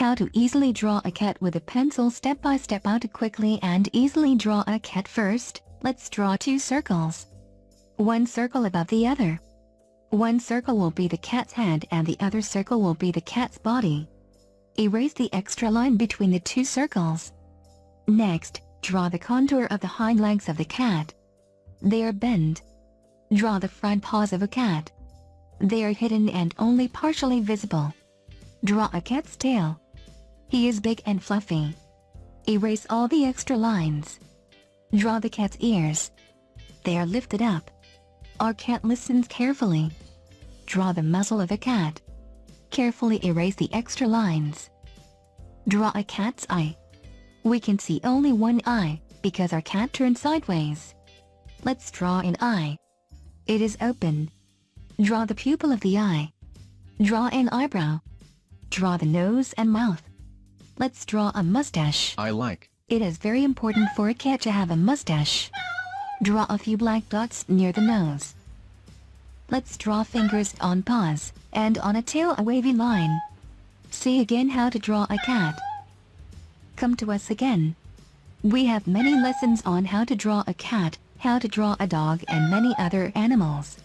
How to easily draw a cat with a pencil step by step How to quickly and easily draw a cat first, let's draw two circles. One circle above the other. One circle will be the cat's head and the other circle will be the cat's body. Erase the extra line between the two circles. Next, draw the contour of the hind legs of the cat. They are bent. Draw the front paws of a cat. They are hidden and only partially visible. Draw a cat's tail. He is big and fluffy. Erase all the extra lines. Draw the cat's ears. They are lifted up. Our cat listens carefully. Draw the muzzle of a cat. Carefully erase the extra lines. Draw a cat's eye. We can see only one eye, because our cat turned sideways. Let's draw an eye. It is open. Draw the pupil of the eye. Draw an eyebrow. Draw the nose and mouth. Let's draw a mustache. I like. It is very important for a cat to have a mustache. Draw a few black dots near the nose. Let's draw fingers on paws, and on a tail a wavy line. See again how to draw a cat. Come to us again. We have many lessons on how to draw a cat, how to draw a dog and many other animals.